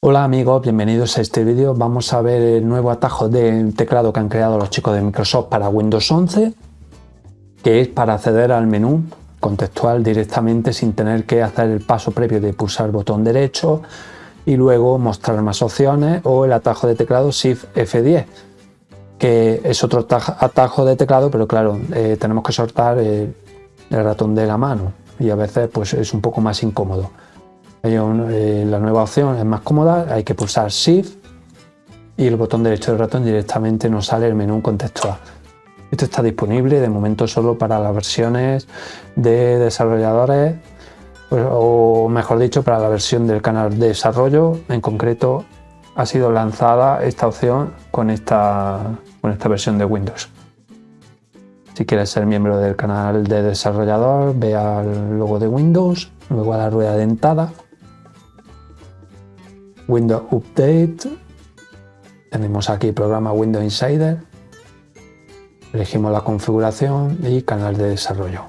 Hola amigos, bienvenidos a este vídeo. Vamos a ver el nuevo atajo de teclado que han creado los chicos de Microsoft para Windows 11, que es para acceder al menú contextual directamente sin tener que hacer el paso previo de pulsar el botón derecho y luego mostrar más opciones o el atajo de teclado Shift F10 que es otro atajo de teclado pero claro eh, tenemos que soltar el, el ratón de la mano y a veces pues es un poco más incómodo la nueva opción es más cómoda, hay que pulsar Shift y el botón derecho del ratón directamente nos sale el menú contextual. Esto está disponible de momento solo para las versiones de desarrolladores pues, o mejor dicho para la versión del canal de desarrollo. En concreto ha sido lanzada esta opción con esta, con esta versión de Windows. Si quieres ser miembro del canal de desarrollador, ve al logo de Windows, luego a la rueda dentada Windows Update, tenemos aquí programa Windows Insider, elegimos la configuración y canal de desarrollo.